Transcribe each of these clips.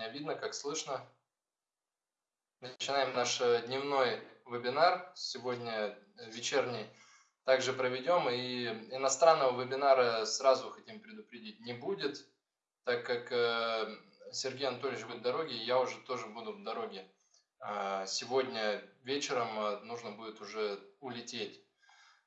меня видно, как слышно. Начинаем наш э, дневной вебинар. Сегодня вечерний также проведем. И иностранного вебинара сразу хотим предупредить не будет, так как э, Сергей Анатольевич будет в дороге, я уже тоже буду в дороге. А сегодня вечером э, нужно будет уже улететь.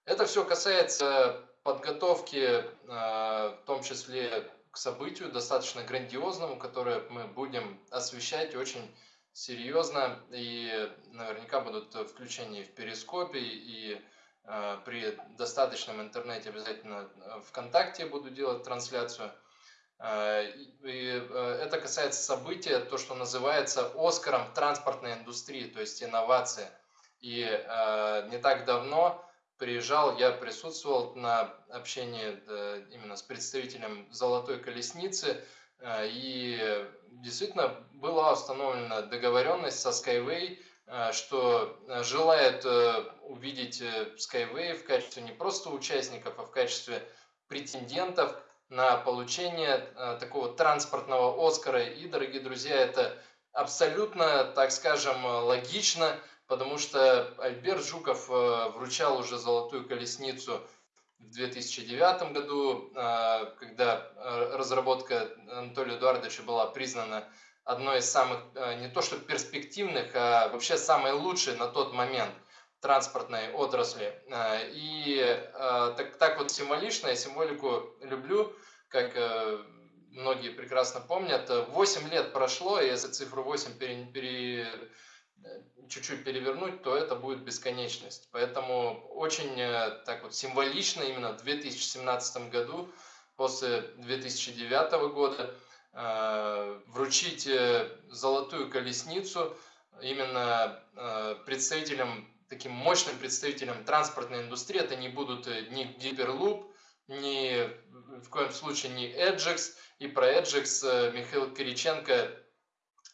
Это все касается подготовки, в том числе к событию достаточно грандиозному, которое мы будем освещать очень серьезно и наверняка будут включения в Перископе и э, при достаточном интернете обязательно ВКонтакте буду делать трансляцию. Э, и э, это касается события, то, что называется Оскаром транспортной индустрии, то есть инновация. И э, не так давно приезжал, я присутствовал на общении именно с представителем «Золотой колесницы», э, и действительно была установлена договоренность со Skyway, э, что желает э, увидеть Skyway в качестве не просто участников, а в качестве претендентов на получение такого транспортного Оскара. И, дорогие друзья, это абсолютно, так скажем, логично – потому что Альберт Жуков э, вручал уже золотую колесницу в 2009 году, э, когда э, разработка Анатолия Эдуардовича была признана одной из самых, не то что перспективных, а вообще самой лучшей на тот момент транспортной отрасли. И так, так вот символично, я символику люблю, как многие прекрасно помнят, 8 лет прошло, и если цифру 8 пере, пере, чуть-чуть перевернуть, то это будет бесконечность. Поэтому очень э, так вот символично именно в 2017 году, после 2009 года, э, вручить э, золотую колесницу именно представителям, таким мощным представителям транспортной индустрии. Это не будут ни Гиперлуп, ни в коем случае не Edgex. И про Edgex Михаил Кириченко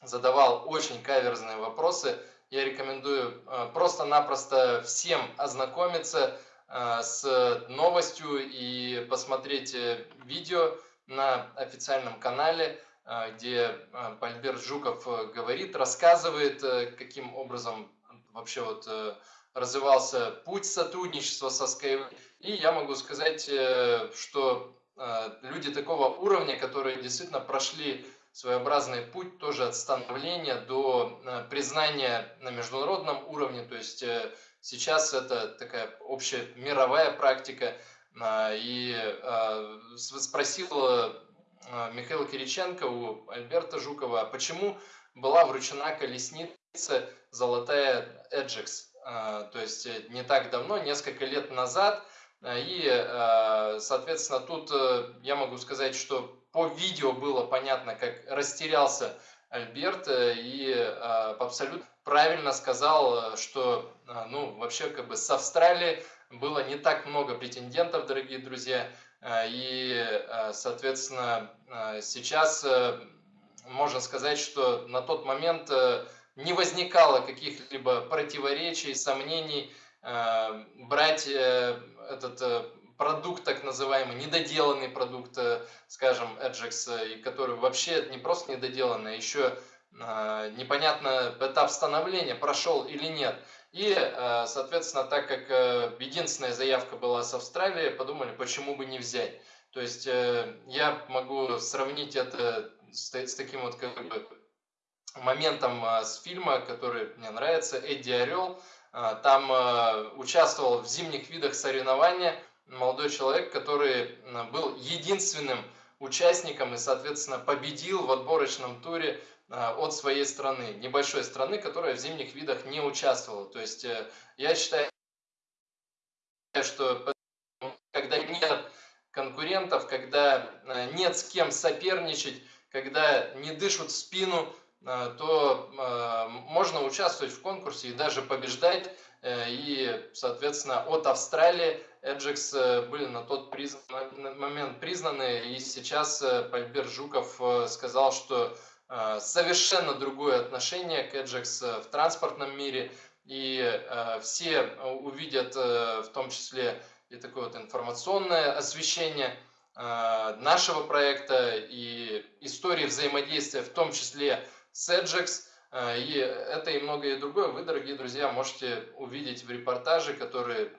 задавал очень каверзные вопросы – я рекомендую э, просто-напросто всем ознакомиться э, с новостью и посмотреть э, видео на официальном канале, где Альберт Жуков говорит, рассказывает, каким образом вообще вот развивался путь сотрудничества со Skyway. И я могу сказать, что люди такого уровня, которые действительно прошли своеобразный путь тоже от становления до э, признания на международном уровне. То есть э, сейчас это такая общая мировая практика. А, и а, спросил э, Михаил Кириченко у Альберта Жукова, почему была вручена колесница «Золотая Эджекс». То есть не так давно, несколько лет назад. И, соответственно, тут я могу сказать, что по видео было понятно, как растерялся Альберт э, и э, абсолютно правильно сказал, что э, ну, вообще как бы с Австралии было не так много претендентов, дорогие друзья, и, соответственно, сейчас можно сказать, что на тот момент не возникало каких-либо противоречий, сомнений брать этот продукт, так называемый, недоделанный продукт, э, скажем, Edgex, э, который вообще не просто недоделанный, а еще э, непонятно этап становления прошел или нет. И, соответственно, так как единственная заявка была с Австралии, подумали, почему бы не взять. То есть я могу сравнить это с, с таким вот как бы моментом с фильма, который мне нравится, Эдди Орел. Там участвовал в зимних видах соревнования молодой человек, который был единственным участником и, соответственно, победил в отборочном туре а, от своей страны, небольшой страны, которая в зимних видах не участвовала. То есть э, я считаю, что когда нет конкурентов, когда э, нет с кем соперничать, когда не дышат в спину, э, то можно участвовать в конкурсе и даже побеждать. И, соответственно, от Австралии Edgex э, были на тот признан, на момент признаны, и сейчас э, Пальбер Жуков э, сказал, что совершенно другое отношение к Edgex в транспортном мире, и все увидят в том числе и такое вот информационное освещение нашего проекта и истории взаимодействия, в том числе с Edgex. И это и многое другое вы, дорогие друзья, можете увидеть в репортаже, которые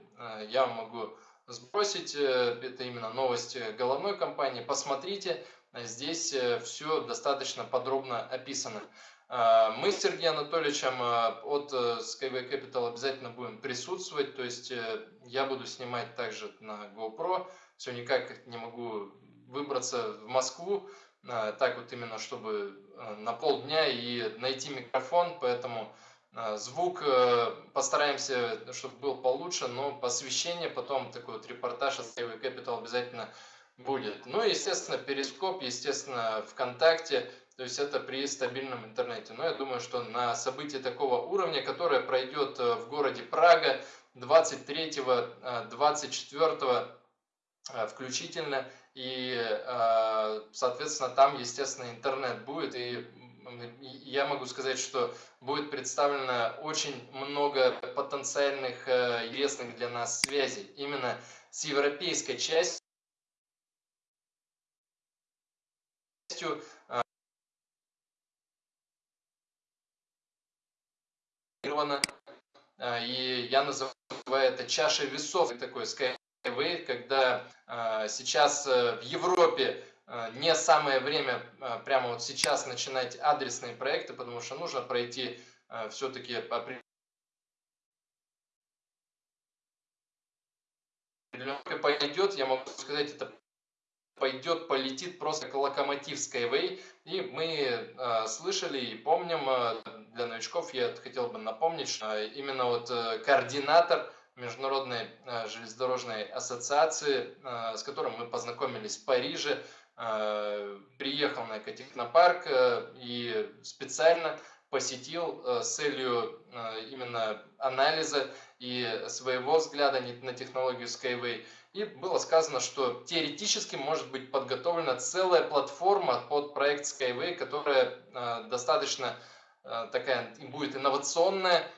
я вам могу сбросить. Это именно новости головной компании. Посмотрите, здесь все достаточно подробно описано. Мы с Сергеем Анатольевичем от э, Skyway Capital обязательно будем присутствовать, то есть э, я буду снимать также на GoPro, все никак не могу выбраться в Москву, так вот именно, чтобы э, на полдня и найти микрофон, поэтому звук постараемся, чтобы был получше, но посвящение потом, такой вот репортаж от Skyway Capital обязательно будет. Ну и, естественно, Перископ, естественно, ВКонтакте, то есть это при стабильном интернете. Но я думаю, что на событие такого уровня, которое пройдет э, в городе Прага 23-24 э, включительно, и, э, соответственно, там, естественно, интернет будет, и я могу сказать, что будет представлено очень много потенциальных интересных для нас связей именно с европейской частью, А, и я называю это чашей весов, такой skyway, когда сейчас э, в Европе не самое время прямо вот сейчас начинать адресные проекты, потому что нужно пройти все-таки пойдет, я могу сказать, это пойдет, полетит просто как локомотив Skyway. И мы э, слышали и помним, э, для новичков я хотел бы напомнить, что именно вот э, координатор Международной э, железнодорожной ассоциации, э, с которым мы познакомились в Париже, э, приехал на Экотехнопарк э, и специально посетил э, с целью э, именно анализа и своего взгляда на технологию Skyway. И было сказано, что теоретически может быть подготовлена целая платформа под проект Skyway, которая э, достаточно такая будет инновационная,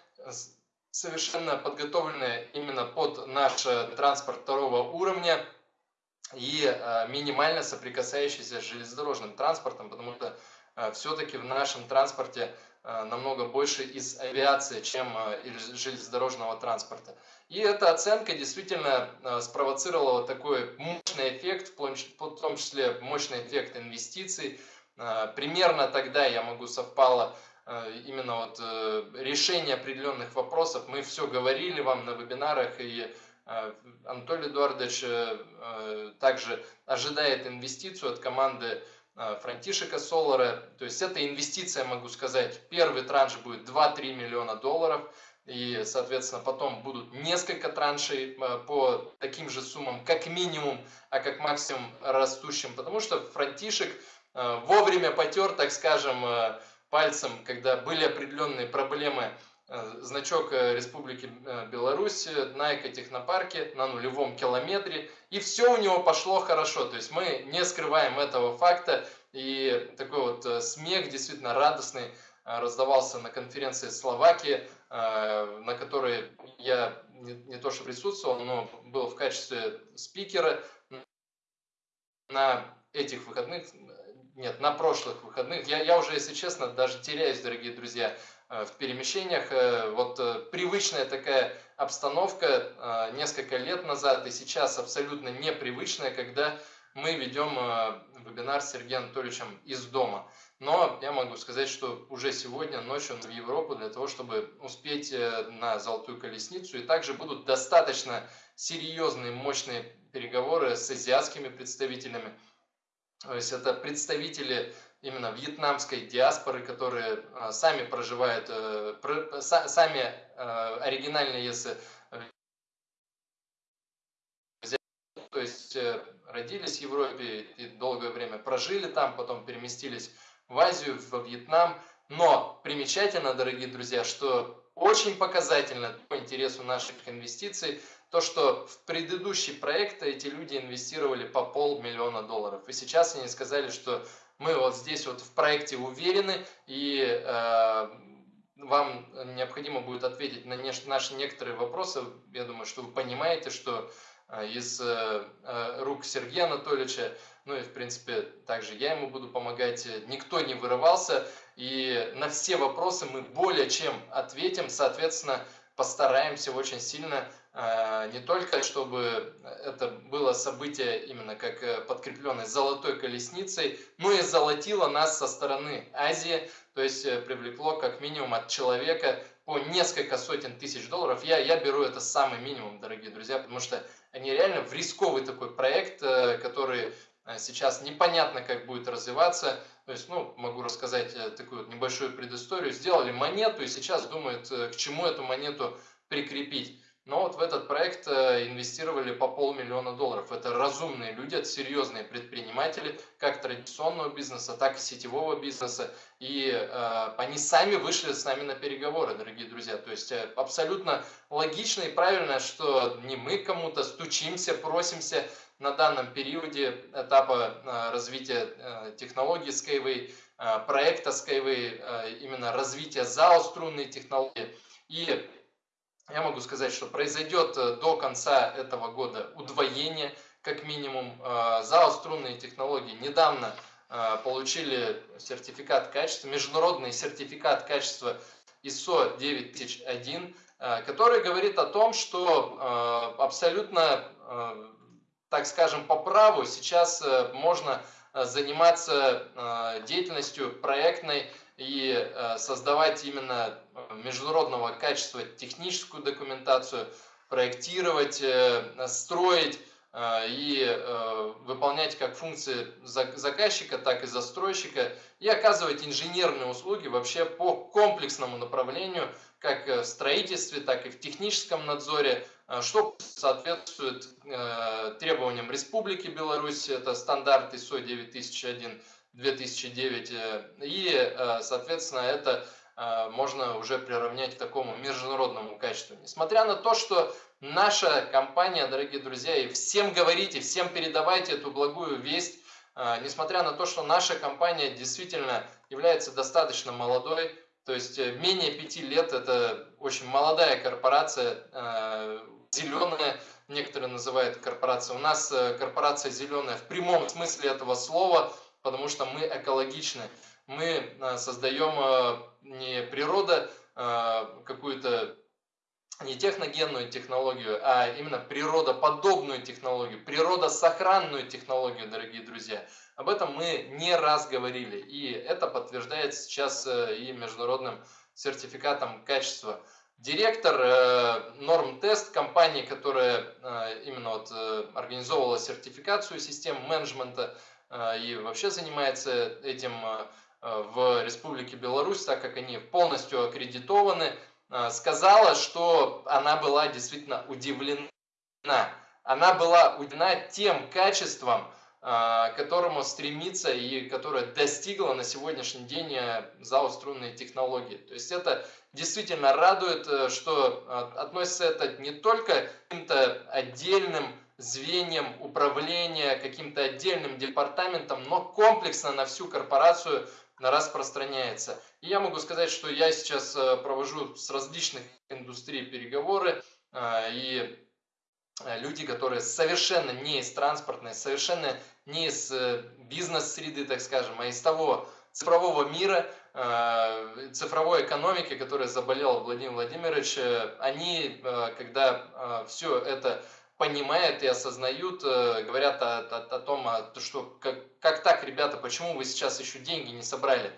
совершенно подготовленная именно под наш транспорт второго уровня и минимально соприкасающийся с железнодорожным транспортом, потому что все-таки в нашем транспорте Э, намного больше из авиации, чем э, из железнодорожного транспорта. И эта оценка действительно э, спровоцировала такой мощный эффект, в том числе мощный эффект инвестиций. Примерно тогда, я могу, совпало именно вот решение определенных вопросов. Мы все говорили вам на вебинарах, и Анатолий Эдуардович также ожидает инвестицию от команды Э, Франтишека Солара. То есть это инвестиция, могу сказать. Первый транш будет 2-3 миллиона долларов. И, соответственно, потом будут несколько траншей э, по таким же суммам, как минимум, а как максимум растущим. Потому что Франтишек э, вовремя потер, так скажем, пальцем, когда были определенные проблемы Э, значок э, Республики э, Беларусь на экотехнопарке на нулевом километре. И все у него пошло хорошо. То есть мы не скрываем этого факта. И такой вот смех действительно радостный раздавался на конференции Словакии, на которой я не, то что присутствовал, но был в качестве спикера на этих выходных, нет, на прошлых выходных. Я, я уже, если честно, даже теряюсь, дорогие друзья, Э, в перемещениях. Э, вот э, привычная такая обстановка несколько лет назад и сейчас абсолютно непривычная, когда мы ведем вебинар с Сергеем Анатольевичем из дома. Но я могу сказать, что уже сегодня ночью в Европу для того, чтобы успеть на Золотую Колесницу. И также будут достаточно серьезные, мощные переговоры с азиатскими представителями. То есть это представители именно вьетнамской диаспоры, которые а, сами проживают, э, сами э, оригинальные, если то есть э, родились в Европе и долгое время прожили там, потом переместились в Азию, во Вьетнам. Но примечательно, дорогие друзья, что очень показательно по интересу наших инвестиций, то, что в предыдущий проект эти люди инвестировали по полмиллиона долларов. И сейчас они сказали, что мы вот здесь вот в проекте уверены, и э, вам необходимо будет ответить на наши некоторые вопросы. Я думаю, что вы понимаете, что из рук Сергея Анатольевича. Ну и, в принципе, также я ему буду помогать. Никто не вырывался. И на все вопросы мы более чем ответим. Соответственно, постараемся очень сильно не только чтобы это было событие именно как э, подкрепленное золотой колесницей, но и золотило нас со стороны Азии, то есть э, привлекло как минимум от человека по несколько сотен тысяч долларов. Я, я беру это самый минимум, дорогие друзья, потому что они реально в рисковый такой проект, э, который сейчас непонятно, как будет развиваться. То есть, ну, могу рассказать такую небольшую предысторию. Сделали монету и сейчас думают, к чему эту монету прикрепить. Но вот в этот проект э, инвестировали по полмиллиона долларов. Это разумные люди, это серьезные предприниматели, как традиционного бизнеса, так и сетевого бизнеса. И э, они сами вышли с нами на переговоры, дорогие друзья. То есть э, абсолютно логично и правильно, что не мы кому-то стучимся, просимся на данном периоде этапа э, развития э, технологии Skyway, э, проекта Skyway, э, именно развития ЗАО струнной технологии. И я могу сказать, что произойдет э, до конца этого года удвоение, как минимум. Э, ЗАО «Струнные технологии» недавно э, получили сертификат качества, международный сертификат качества ISO 9001, который говорит о том, что абсолютно, так скажем, по праву сейчас можно заниматься деятельностью проектной и создавать именно международного качества техническую документацию, проектировать, э, строить и выполнять как функции заказчика, так и застройщика и оказывать инженерные услуги вообще по комплексному направлению, как в строительстве, так и в техническом надзоре, что соответствует требованиям Республики Беларусь, это стандарт ISO 9001, 2009. Э, и, э, соответственно, это э, можно уже приравнять к такому международному качеству. Несмотря на то, что наша компания, дорогие друзья, и всем говорите, всем передавайте эту благую весть, несмотря на то, что наша компания действительно является достаточно молодой, то есть менее пяти лет, это очень молодая корпорация, зеленая, некоторые называют корпорация. У нас корпорация зеленая в прямом смысле этого слова, потому что мы экологичны. Мы э, создаем э, не природа э, какую-то не техногенную технологию, а именно природоподобную технологию, природосохранную технологию, дорогие друзья. Об этом мы не раз говорили, и это подтверждается сейчас и международным сертификатом качества. Директор Нормтест, компании, которая именно вот организовывала сертификацию систем менеджмента, а, и вообще занимается этим а, а, в Республике Беларусь, так как они полностью аккредитованы, сказала, что она была действительно удивлена. Она была удивлена тем качеством, к которому стремится и которое достигла на сегодняшний день ЗАО «Струнные технологии». То есть это действительно радует, э, что относится это не только к каким-то отдельным звеньям управления, каким-то отдельным департаментом, но комплексно на всю корпорацию распространяется. И я могу сказать, что я сейчас э, провожу с различных индустрий переговоры, э, и э, люди, которые совершенно не из транспортной, совершенно не из бизнес-среды, так скажем, а из того цифрового мира, цифровой экономики, которой заболел Владимир Владимирович, они, когда все это понимают и осознают, э, говорят о, о, о том, что как, как так, ребята, почему вы сейчас еще деньги не собрали.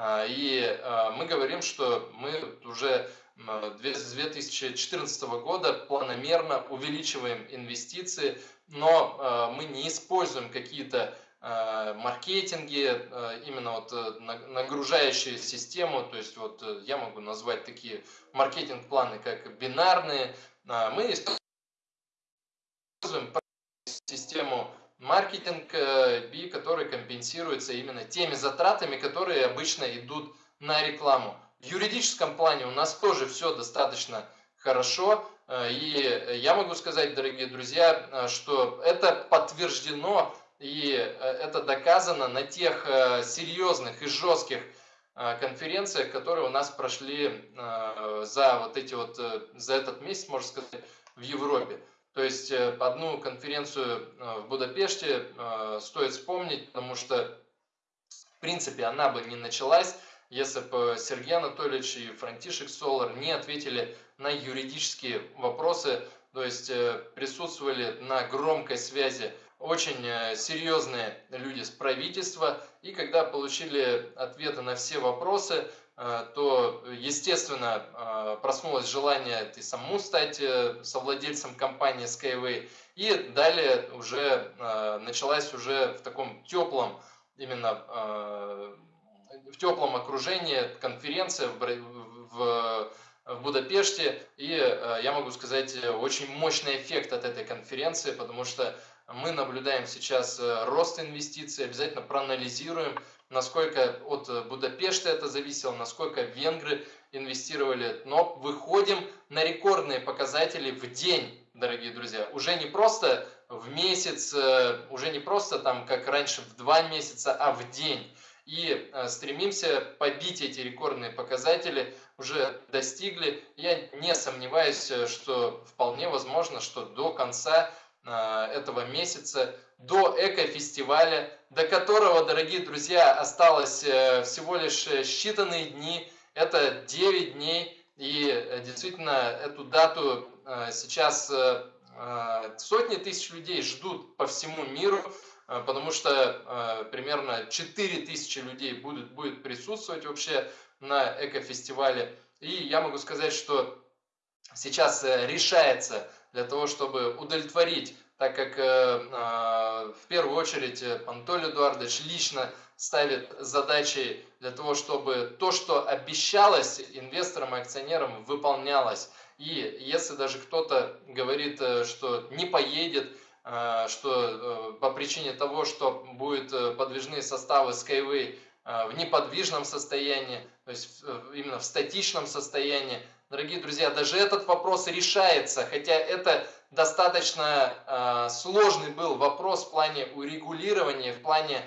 А, и а, мы говорим, что мы уже с 2014 года планомерно увеличиваем инвестиции, но а, мы не используем какие-то маркетинги, именно вот э, нагружающие систему, то есть вот э, я могу назвать такие маркетинг-планы, как бинарные, мы используем систему маркетинг B, который компенсируется именно теми затратами, которые обычно идут на рекламу. В юридическом плане у нас тоже все достаточно хорошо. Э, и я могу сказать, дорогие друзья, э, что это подтверждено и э, это доказано на тех серьезных и жестких конференциях, которые у нас прошли за вот эти вот, за этот месяц, можно сказать, в Европе. То есть одну конференцию в Будапеште стоит вспомнить, потому что в принципе она бы не началась, если бы Сергей Анатольевич и Франтишек Солар не ответили на юридические вопросы, то есть присутствовали на громкой связи очень э, серьезные люди с правительства, и когда получили ответы на все вопросы, э, то, естественно, э, проснулось желание и самому стать совладельцем компании Skyway, и далее уже началась уже в таком теплом, именно в теплом окружении конференция в, в Будапеште. И я могу сказать, очень мощный эффект от этой конференции, потому что мы наблюдаем сейчас э, рост инвестиций, обязательно проанализируем, насколько от э, Будапешта это зависело, насколько венгры инвестировали. Но выходим на рекордные показатели в день, дорогие друзья. Уже не просто в месяц, э, уже не просто там, как раньше, в два месяца, а в день. И стремимся побить эти рекордные показатели, уже достигли. Я не сомневаюсь, что вполне возможно, что до конца Э, этого месяца до эко-фестиваля, до которого, дорогие друзья, осталось э, всего лишь э, считанные дни. Это 9 дней. И действительно, эту дату сейчас сотни тысяч людей ждут по всему миру, потому что примерно 4 тысячи людей будут, будет присутствовать вообще на эко-фестивале. И я могу сказать, что сейчас решается для того, чтобы удовлетворить, так как э, э, в первую очередь э, Анатолий Эдуардович лично ставит задачи для того, чтобы то, что обещалось инвесторам и акционерам, выполнялось. И если даже кто-то говорит, что не поедет, что по причине того, что будут подвижные составы Skyway в неподвижном состоянии, то есть именно в статичном состоянии, дорогие друзья, даже этот вопрос решается, хотя это достаточно э, сложный был вопрос в плане урегулирования, в плане,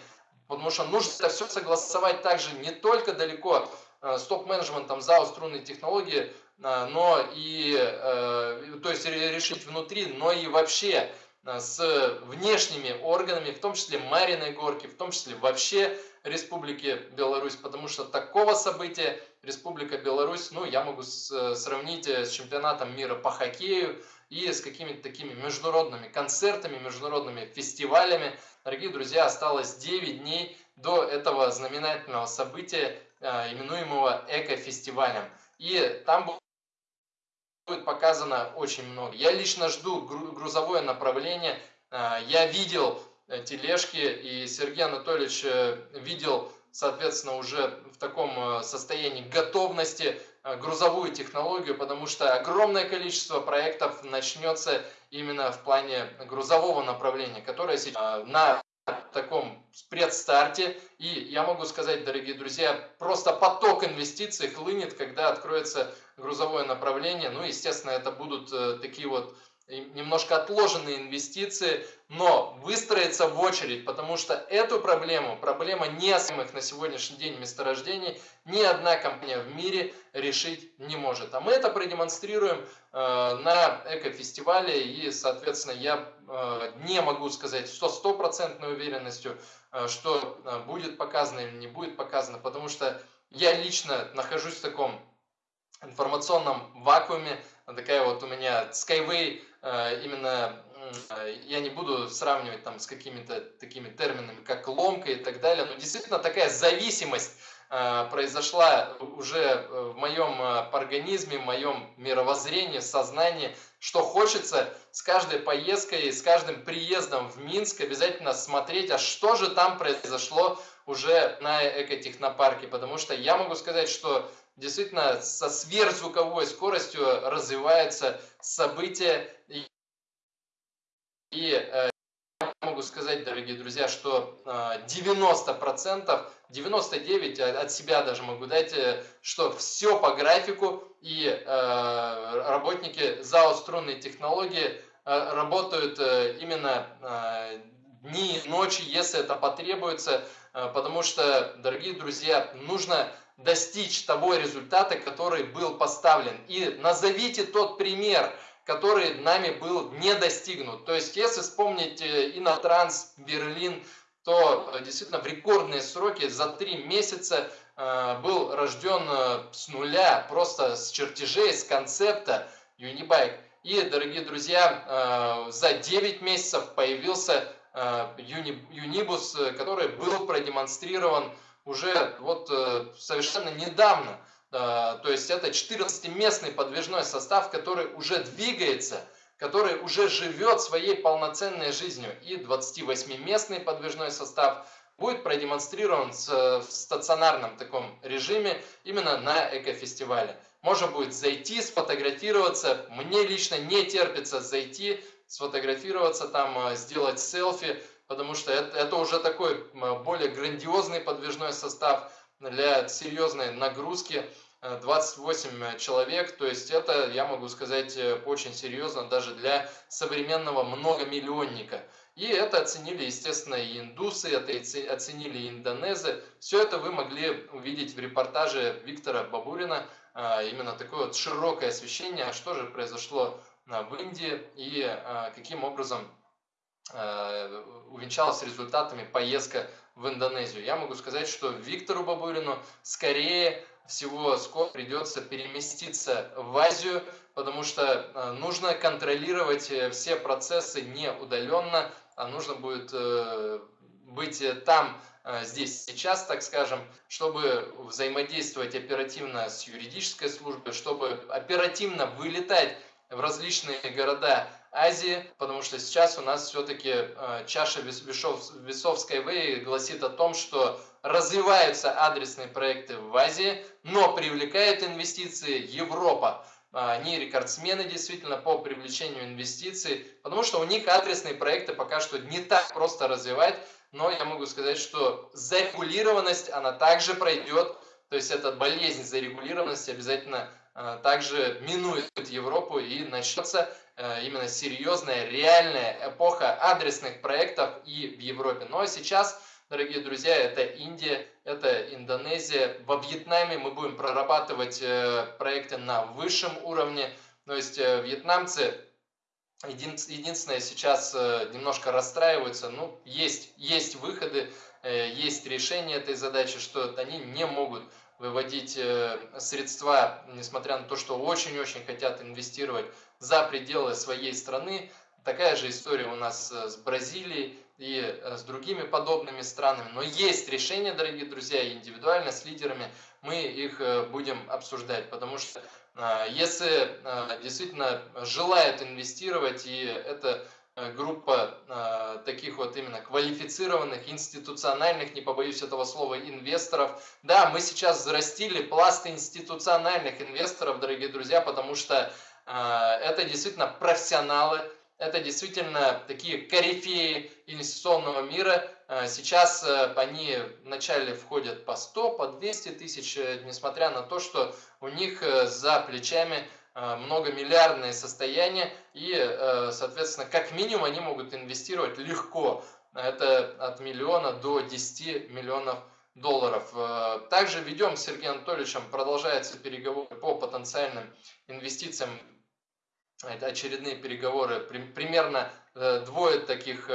потому что нужно это все согласовать также не только далеко э, с топ-менеджментом ЗАО струнной технологии, э, но и, э, то есть решить внутри, но и вообще э, с внешними органами, в том числе Мариной Горки, в том числе вообще Республики Беларусь, потому что такого события Республика Беларусь, ну, я могу сравнить э, с чемпионатом мира по хоккею и с какими-то такими международными концертами, международными фестивалями. Дорогие друзья, осталось 9 дней до этого знаменательного события, э, именуемого эко-фестивалем. И там будет показано очень много. Я лично жду грузовое направление. Э, я видел тележки, и Сергей Анатольевич видел соответственно, уже в таком э, состоянии готовности э, грузовую технологию, потому что огромное количество проектов начнется именно в плане грузового направления, которое сейчас э, на таком предстарте. И я могу сказать, дорогие друзья, просто поток инвестиций хлынет, когда откроется грузовое направление. Ну, естественно, это будут такие вот немножко отложенные инвестиции, но выстроиться в очередь, потому что эту проблему, проблема неосмых на сегодняшний день месторождений, ни одна компания в мире решить не может. А мы это продемонстрируем э, на экофестивале, и, соответственно, я э, не могу сказать со стопроцентной уверенностью, э, что э, будет показано или не будет показано, потому что я лично нахожусь в таком информационном вакууме, такая вот у меня Skyway Э, именно я не буду сравнивать там с какими-то такими терминами, как ломка и так далее, но действительно такая зависимость э, произошла уже э, в моем организме, в моем мировоззрении, сознании, что хочется с каждой поездкой, с каждым приездом в Минск обязательно смотреть, а что же там произошло уже на экотехнопарке, потому что я могу сказать, что действительно со сверхзвуковой скоростью развиваются события. И, и э, я могу сказать, дорогие друзья, что 90%, 99% от себя даже могу дать, э, что все по графику, и э, работники ЗАО «Струнные технологии» работают именно дни, ночи, если это потребуется, потому что, дорогие друзья, нужно достичь того результата, который был поставлен. И назовите тот пример, который нами был не достигнут. То есть, если вспомнить э, Инотранс, Берлин, то э, действительно в рекордные сроки за три месяца э, был рожден с нуля, просто с чертежей, с концепта Unibike. И, дорогие друзья, за 9 месяцев появился Юнибус, который был продемонстрирован уже вот совершенно недавно. То есть это 14-местный подвижной состав, который уже двигается, который уже живет своей полноценной жизнью. И 28-местный подвижной состав будет продемонстрирован в стационарном таком режиме именно на экофестивале. Можно будет зайти, сфотографироваться. Мне лично не терпится зайти, сфотографироваться там, э, сделать селфи, потому что это, это уже такой более грандиозный подвижной состав для серьезной нагрузки. 28 э, человек, то есть это, я могу сказать, э, очень серьезно даже для современного многомиллионника. И это оценили, естественно, и индусы, это оценили и индонезы. Все это вы могли увидеть в репортаже Виктора Бабурина, именно такое вот широкое освещение, а что же произошло в Индии и каким образом увенчалась результатами поездка в Индонезию. Я могу сказать, что Виктору Бабурину скорее всего скоро придется переместиться в Азию, потому что нужно контролировать э, все процессы не удаленно, а нужно будет э, быть там, э, здесь, сейчас, так скажем, чтобы взаимодействовать оперативно с юридической службой, чтобы оперативно вылетать в различные города Азии, потому что сейчас у нас все-таки э, чаша весов, весов Skyway гласит о том, что развиваются адресные проекты в Азии, но привлекает инвестиции Европа. Они рекордсмены действительно по привлечению инвестиций, потому что у них адресные проекты пока что не так просто развивать, но я могу сказать, что зарегулированность, она также пройдет, то есть эта болезнь зарегулированности обязательно э, также минует Европу и начнется именно серьезная, реальная эпоха адресных проектов и в Европе. Но сейчас, дорогие друзья, это Индия, это Индонезия. Во Вьетнаме мы будем прорабатывать э, проекты на высшем уровне. То есть вьетнамцы единственное сейчас немножко расстраиваются. Ну, есть, есть выходы, есть решение этой задачи, что они не могут выводить э, средства, несмотря на то, что очень-очень хотят инвестировать за пределы своей страны. Такая же история у нас э, с Бразилией и э, с другими подобными странами. Но есть решения, дорогие друзья, индивидуально с лидерами мы их будем обсуждать, потому что если действительно желают инвестировать, и это Э, группа э, таких вот именно квалифицированных, институциональных, не побоюсь этого слова, инвесторов. Да, мы сейчас взрастили пласт институциональных инвесторов, дорогие друзья, потому что э, это действительно профессионалы, это действительно такие корифеи инвестиционного мира. Сейчас они вначале входят по 100, по 200 тысяч, несмотря на то, что у них за плечами Э, многомиллиардные состояния и, э, соответственно, как минимум они могут инвестировать легко. Это от миллиона до 10 миллионов долларов. Э, также ведем с Сергеем Анатольевичем, продолжаются переговоры по потенциальным инвестициям. Это очередные переговоры. Примерно двое таких,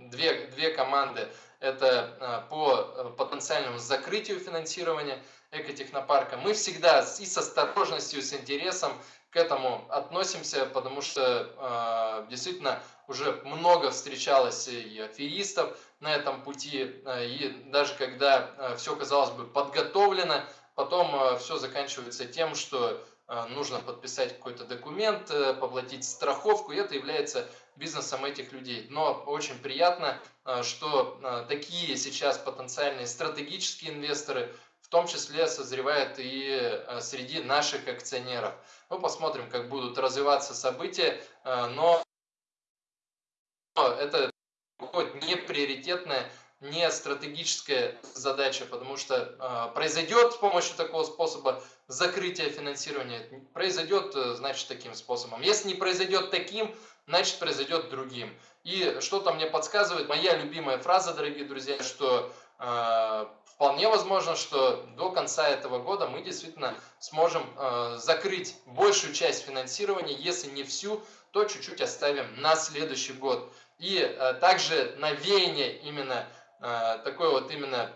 две, две команды. Это по потенциальному закрытию финансирования – экотехнопарка. Мы всегда и с осторожностью, и с интересом к этому относимся, потому что э, действительно уже много встречалось и аферистов на этом пути, э, и даже когда э, все, казалось бы, подготовлено, потом э, все заканчивается тем, что э, нужно подписать какой-то документ, э, поплатить страховку, и это является бизнесом этих людей. Но очень приятно, э, что э, такие сейчас потенциальные стратегические инвесторы – в том числе созревает и среди наших акционеров. Мы посмотрим, как будут развиваться события, но это не приоритетная, не стратегическая задача, потому что произойдет с помощью такого способа закрытие финансирования, произойдет, значит, таким способом. Если не произойдет таким, значит, произойдет другим. И что-то мне подсказывает, моя любимая фраза, дорогие друзья, что вполне возможно, что до конца этого года мы действительно сможем закрыть большую часть финансирования, если не всю, то чуть-чуть оставим на следующий год. И также навеяние именно такой вот именно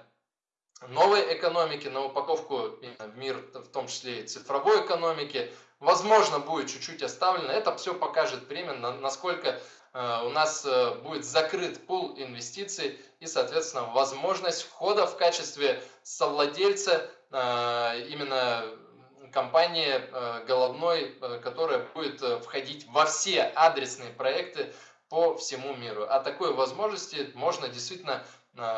новой экономики, на упаковку в мир, в том числе и цифровой экономики, возможно, будет чуть-чуть оставлено. Это все покажет время, насколько э, у нас э, будет закрыт пул инвестиций и, соответственно, возможность входа в качестве совладельца э, именно компании головной, которая будет входить во все адресные проекты по всему миру. А такой возможности можно действительно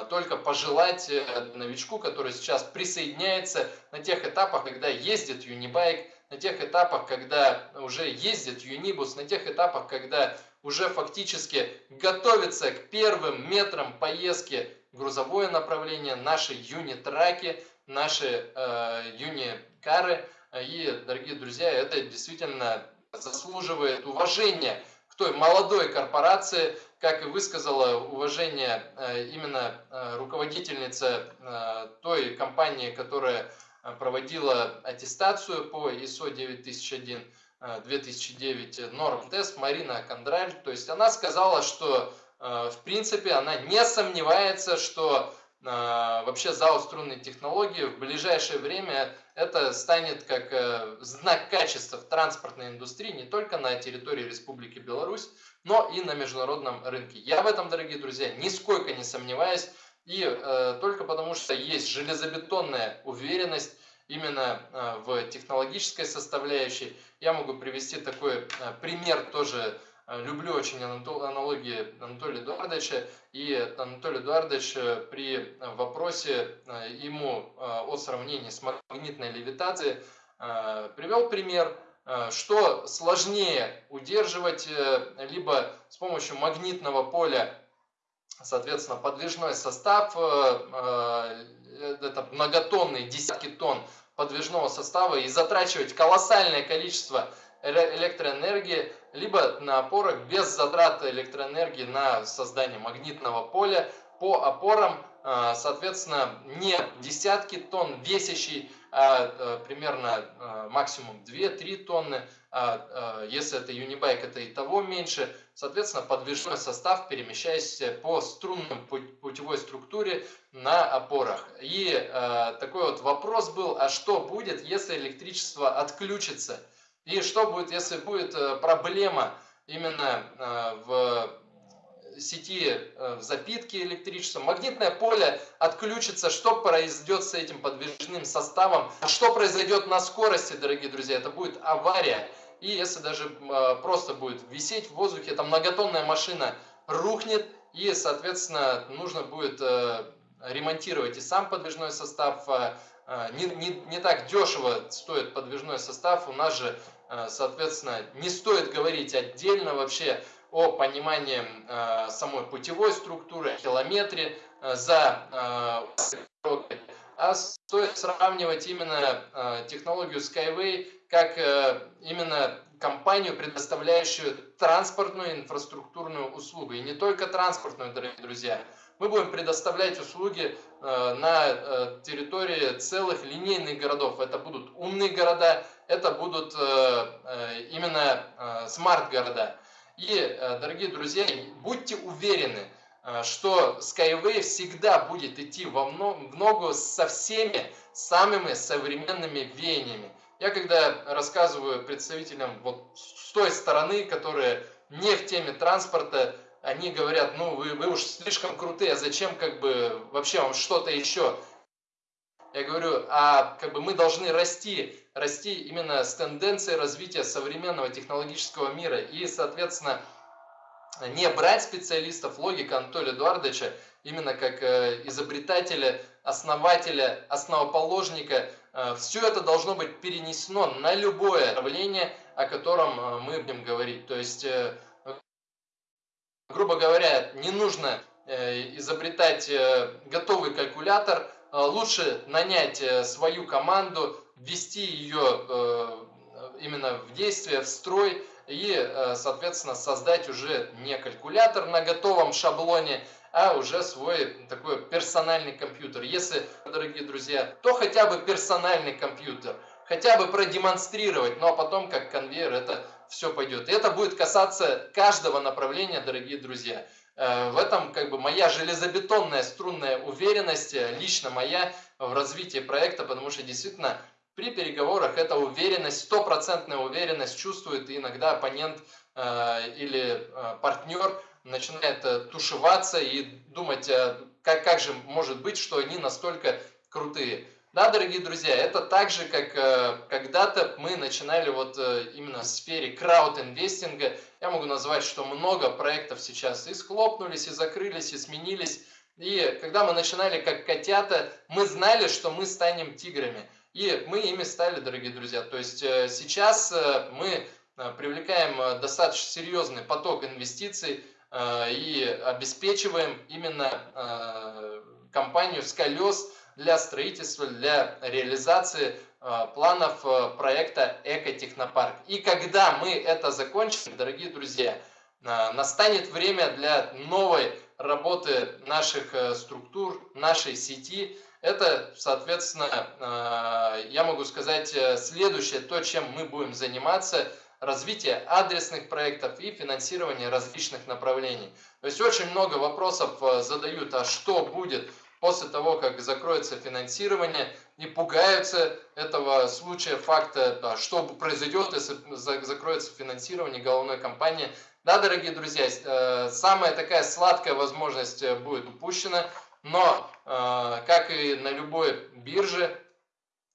только пожелать э, новичку, который сейчас присоединяется на тех этапах, когда ездит Unibike, на тех этапах, когда уже ездит Unibus, на тех этапах, когда уже фактически готовится к первым метрам поездки грузовое направление, наши юнитраки, наши э, юникары. И, дорогие друзья, это действительно заслуживает уважения к той молодой корпорации, как и высказала уважение э, именно э, руководительница э, той компании, которая проводила аттестацию по ISO 9001 2009 норм тест Марина Кондраль. То есть она сказала, что в принципе она не сомневается, что вообще ЗАО струнной технологии в ближайшее время это станет как знак качества в транспортной индустрии не только на территории Республики Беларусь, но и на международном рынке. Я в этом, дорогие друзья, нисколько не сомневаюсь, и э, только потому что есть железобетонная уверенность именно э, в технологической составляющей. Я могу привести такой э, пример тоже, э, люблю очень аналогии Анатолия Эдуардовича, и Анатолий Эдуардович э, при вопросе э, ему э, о сравнении с магнитной левитацией э, привел пример, Э, что сложнее удерживать э, либо с помощью магнитного поля, соответственно, подвижной состав, э, это многотонные, десятки тонн подвижного состава и затрачивать колоссальное количество электроэнергии, либо на опорах без затрат электроэнергии на создание магнитного поля по опорам, соответственно, не десятки тонн весящий а, а примерно а, максимум 2-3 тонны, а, если это юнибайк, это и того меньше. Соответственно, подвижной состав, перемещаясь по струнным путевой структуре на опорах. И такой вот вопрос был, а что будет, если электричество отключится? И что будет, если будет э, проблема именно в сети э, запитки электричества, магнитное поле отключится, что произойдет с этим подвижным составом, что произойдет на скорости, дорогие друзья, это будет авария. И если даже э, просто будет висеть в воздухе, эта многотонная машина рухнет, и, соответственно, нужно будет э, ремонтировать и сам подвижной состав. Не, не, не так дешево стоит подвижной состав, у нас же, соответственно, не стоит говорить отдельно вообще о понимании э, самой путевой структуры, километре э, за э, а стоит сравнивать именно э, технологию Skyway как э, именно компанию, предоставляющую транспортную инфраструктурную услугу. И не только транспортную, дорогие друзья. Мы будем предоставлять услуги э, на э, территории целых линейных городов. Это будут умные города, это будут э, э, именно э, смарт-города. И, дорогие друзья, будьте уверены, что Skyway всегда будет идти во в ногу со всеми самыми современными веяниями. Я когда рассказываю представителям вот с той стороны, которые не в теме транспорта, они говорят, ну вы, вы уж слишком крутые, а зачем как бы вообще вам что-то еще? Я говорю, а как бы мы должны расти, расти именно с тенденцией развития современного технологического мира и, соответственно, не брать специалистов, логика Анатолия Эдуардовича, именно как э, изобретателя, основателя, основоположника, э, все это должно быть перенесено на любое направление, о котором э, мы будем говорить. То есть, грубо говоря, не нужно изобретать готовый калькулятор, лучше нанять э, свою команду, ввести ее э, именно в действие, в строй и, соответственно, создать уже не калькулятор на готовом шаблоне, а уже свой такой персональный компьютер. Если, дорогие друзья, то хотя бы персональный компьютер, хотя бы продемонстрировать, ну а потом как конвейер это все пойдет. И это будет касаться каждого направления, дорогие друзья. Э, в этом как бы моя железобетонная струнная уверенность, э, лично моя в развитии проекта, потому что действительно при переговорах эта уверенность, стопроцентная уверенность чувствует иногда оппонент э, или партнер начинает тушеваться и думать, как, как же может быть, что они настолько крутые. Да, дорогие друзья, это так же, как э, когда-то мы начинали вот э, именно в сфере крауд-инвестинга. Я могу назвать, что много проектов сейчас и схлопнулись, и закрылись, и сменились. И когда мы начинали как котята, мы знали, что мы станем тиграми. И мы ими стали, дорогие друзья. То есть э, сейчас э, мы э, привлекаем э, достаточно серьезный поток инвестиций э, и обеспечиваем именно компанию с колес, для строительства, для реализации э, планов э, проекта Экотехнопарк. И когда мы это закончим, дорогие друзья, э, настанет время для новой работы наших структур, нашей сети. Это, соответственно, я могу сказать, следующее, то, чем мы будем заниматься, развитие адресных проектов и финансирование различных направлений. То есть очень много вопросов задают, а что будет после того, как закроется финансирование, и пугаются этого случая, факта, что произойдет, если закроется финансирование головной компании. Да, дорогие друзья, э, самая такая сладкая возможность э, будет упущена, но, э, как и на любой бирже,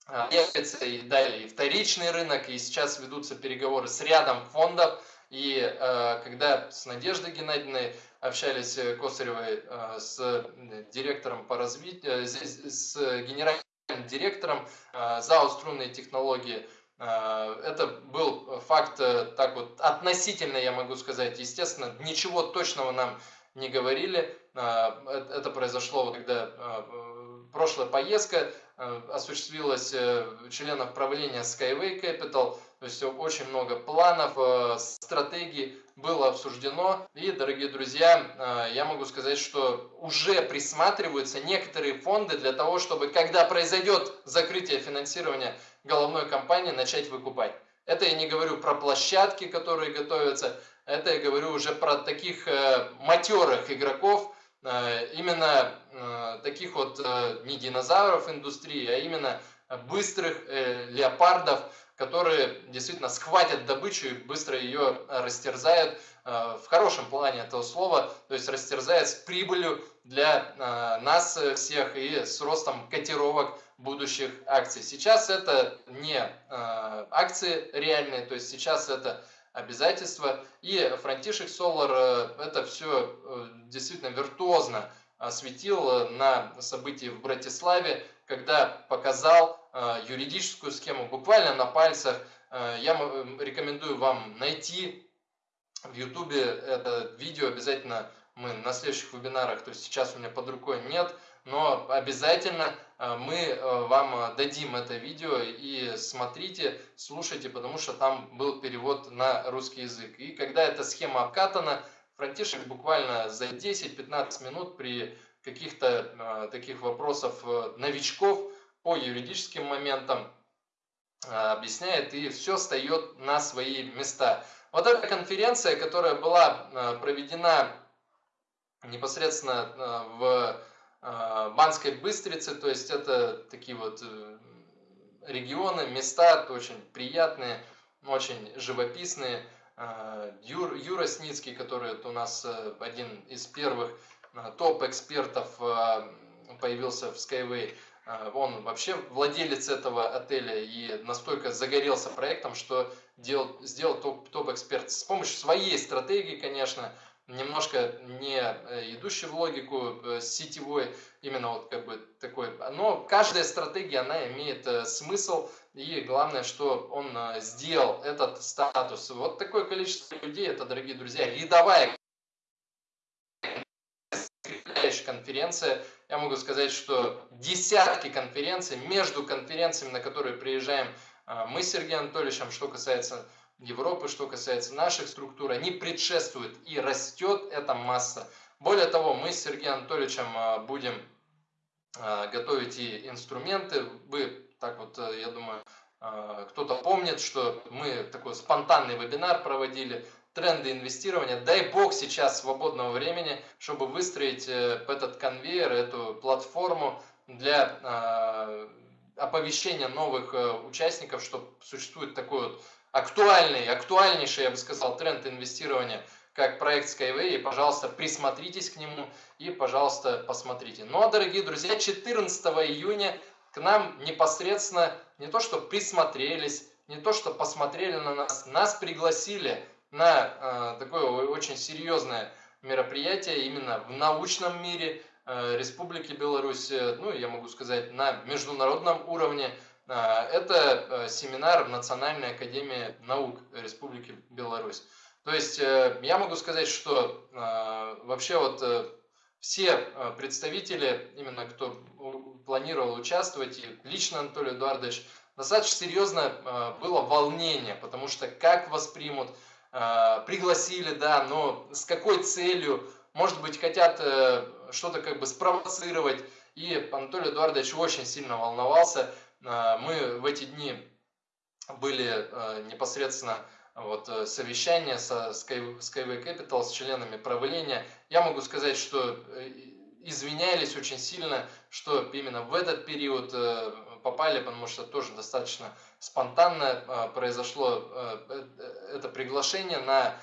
появится и далее и вторичный рынок, и сейчас ведутся переговоры с рядом фондов, и когда с Надеждой Геннадьевной общались э, Косаревой э, с директором по развитию, э, с генеральным директором ЗАО «Струнные технологии». Это был факт так вот относительно, я могу сказать, естественно, ничего точного нам не говорили. Это произошло, когда прошлая поездка осуществилась членов правления Skyway Capital, то есть очень много планов, стратегий было обсуждено. И, дорогие друзья, э, я могу сказать, что уже присматриваются некоторые фонды для того, чтобы, когда произойдет закрытие финансирования головной компании, начать выкупать. Это я не говорю про площадки, которые готовятся, это я говорю уже про таких э, матерых игроков, э, именно таких вот не динозавров индустрии, а именно быстрых леопардов, которые действительно схватят добычу и быстро ее э, растерзают э, в хорошем плане этого слова, то есть растерзают с прибылью для э, нас всех и с ростом котировок будущих акций. Сейчас это не акции реальные, то есть сейчас это обязательства. И Frontier Solar это все действительно виртуозно осветил на событии в Братиславе, когда показал юридическую схему буквально на пальцах. Э, я рекомендую вам найти в YouTube это видео обязательно мы на следующих вебинарах, то есть сейчас у меня под рукой нет, но обязательно э, мы вам дадим это видео и смотрите, слушайте, потому что там был перевод на русский язык. И когда эта схема обкатана, Франтишек буквально за 10-15 минут при каких-то таких вопросов новичков по юридическим моментам а, объясняет, и все встает на свои места. Вот эта конференция, которая была а, проведена непосредственно а, в Банской Быстрице, то есть это такие вот э, регионы, места очень приятные, очень живописные. Юр, Юра Сницкий, который у нас э, один из первых топ-экспертов появился в Skyway, он вообще владелец этого отеля и настолько загорелся проектом, что делал, сделал топ-эксперт с помощью своей стратегии, конечно, немножко не э, идущей в логику э, сетевой, именно вот как бы такой. Но каждая стратегия, она имеет э, смысл, и главное, что он сделал этот статус. Вот такое количество людей, это, дорогие друзья, рядовая конференция, я могу сказать, что десятки конференций, между конференциями, на которые приезжаем а, мы с Сергеем Анатольевичем, что касается Европы, что касается наших структур, они предшествуют и растет эта масса. Более того, мы с Сергеем Анатольевичем будем готовить и инструменты. Вы так вот, я думаю, кто-то помнит, что мы такой спонтанный вебинар проводили тренды инвестирования. Дай бог сейчас свободного времени, чтобы выстроить э, этот конвейер, эту платформу для э, оповещения новых э, участников, что существует такой вот актуальный, актуальнейший, я бы сказал, тренд инвестирования, как проект Skyway. И, пожалуйста, присмотритесь к нему и, пожалуйста, посмотрите. Ну а, дорогие друзья, 14 июня к нам непосредственно не то, что присмотрелись, не то, что посмотрели на нас, нас пригласили на э, такое очень серьезное мероприятие именно в научном мире э, Республики Беларусь, э, ну, я могу сказать, на международном уровне. Это семинар в Национальной академии наук Республики Беларусь. То есть я могу сказать, что вообще вот все представители, именно кто планировал участвовать, и лично Анатолий Эдуардович, достаточно серьезно было волнение, потому что как воспримут, пригласили, да, но с какой целью, может быть, хотят э, что-то как бы спровоцировать. И Анатолий Эдуардович очень сильно волновался. Э, мы в эти дни были непосредственно вот, совещание со Skyway Capital, с членами правления. Я могу сказать, что извинялись очень сильно, что именно в этот период попали, потому что тоже достаточно спонтанно а, произошло а, э, это приглашение на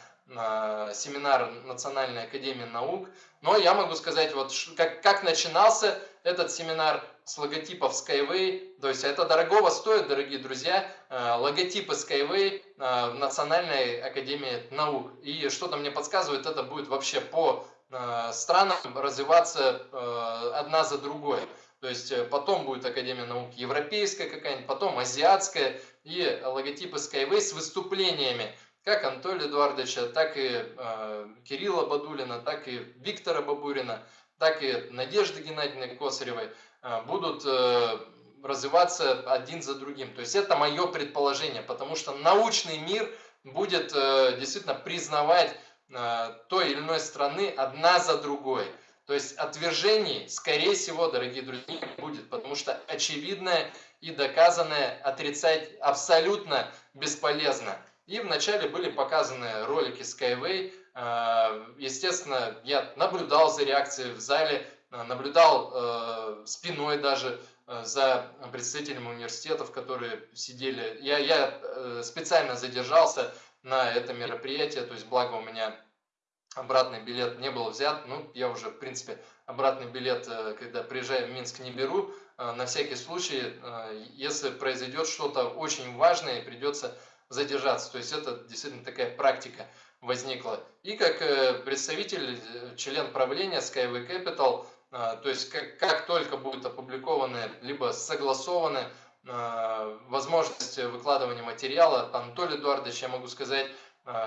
семинар Национальной Академии Наук. Но я могу сказать, вот как, как начинался этот семинар с логотипов Skyway. То есть это дорогого стоит, дорогие друзья, а, логотипы Skyway в Национальной Академии Наук. И что-то мне подсказывает, это будет вообще по странам развиваться одна за другой. То есть э, потом будет Академия наук европейская какая-нибудь, потом азиатская и логотипы Skyway с выступлениями как Анатолия Эдуардовича, так и э, Кирилла Бадулина, так и Виктора Бабурина, так и Надежды Геннадьевны Косаревой э, будут э, развиваться один за другим. То есть это мое предположение, потому что научный мир будет э, действительно признавать э, той или иной страны одна за другой. То есть отвержений, скорее всего, дорогие друзья, не будет, потому что очевидное и доказанное отрицать абсолютно бесполезно. И вначале были показаны ролики Skyway. А, естественно, я наблюдал за реакцией в зале, а, наблюдал э, спиной даже э, за представителями университетов, которые сидели. Я, я э, специально задержался на это мероприятие, то есть благо у меня обратный билет не был взят. Ну, я уже, в принципе, обратный билет, э, когда приезжаю в Минск, не беру. Э, на всякий случай, э, если произойдет что-то очень важное, придется задержаться. То есть это действительно такая практика возникла. И как представитель, член правления Skyway Capital, то есть как, как только будут опубликованы, либо согласованы возможность выкладывания материала, Анатолий Эдуардович, я могу сказать,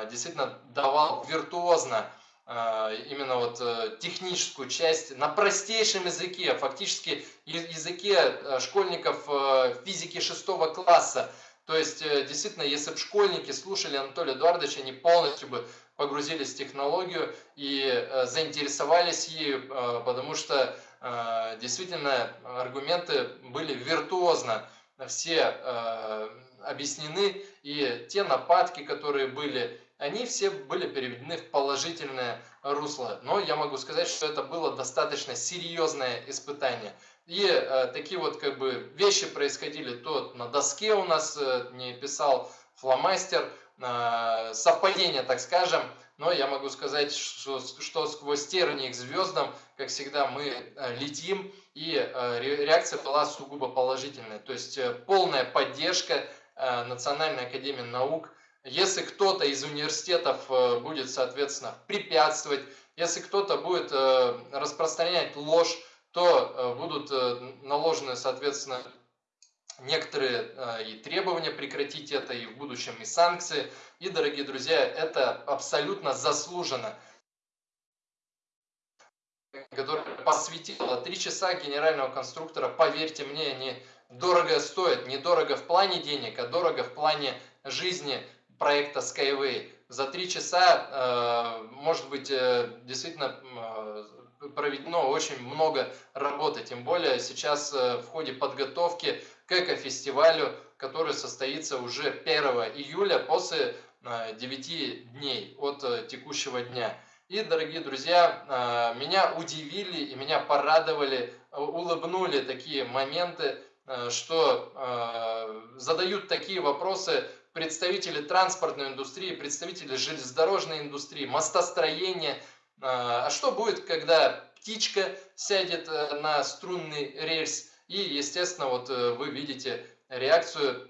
действительно давал виртуозно именно вот э, техническую часть на простейшем языке, фактически языке э, школьников э, физики шестого класса. То есть, действительно, если бы школьники слушали Анатолия Эдуардовича, они полностью бы погрузились в технологию и заинтересовались ею, потому что действительно аргументы были виртуозно все объяснены, и те нападки, которые были, они все были переведены в положительное русло. Но я могу сказать, что это было достаточно серьезное испытание. И э, такие вот как бы вещи происходили то на доске у нас э, не писал фломастер, э, совпадение, так скажем, но я могу сказать, что, что сквозь тернии к звездам, как всегда, мы э, летим, и э, реакция была сугубо положительная. То есть э, полная поддержка Национальной академии наук, если кто-то из университетов э, будет, соответственно, препятствовать, если кто-то будет э, распространять ложь, то э, будут наложены, соответственно, некоторые и требования прекратить это, и в будущем и санкции. И, дорогие друзья, это абсолютно заслуженно. Который посвятила три часа генерального конструктора, поверьте мне, они дорого стоят, не дорого в плане денег, а дорого в плане жизни проекта Skyway. За три часа, может быть, действительно проведено очень много работы, тем более сейчас в ходе подготовки к экофестивалю, который состоится уже 1 июля после 9 дней от текущего дня. И, дорогие друзья, меня удивили и меня порадовали, улыбнули такие моменты, что задают такие вопросы представители транспортной индустрии, представители железнодорожной индустрии, мостостроения. А что будет, когда птичка сядет на струнный рельс? И, естественно, вот вы видите реакцию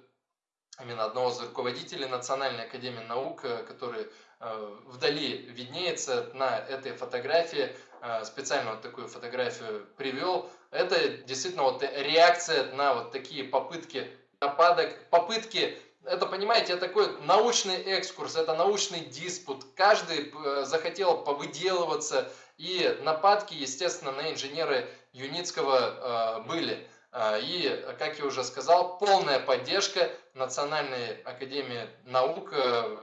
именно одного из руководителей Национальной академии наук, который Э, вдали виднеется на этой фотографии, э, специально вот такую фотографию привел. Это действительно вот реакция на вот такие попытки нападок, попытки это, понимаете, такой научный экскурс, это научный диспут. Каждый э, захотел повыделываться, и нападки, естественно, на инженеры Юницкого были. И, как я уже сказал, полная поддержка Национальной Академии Наук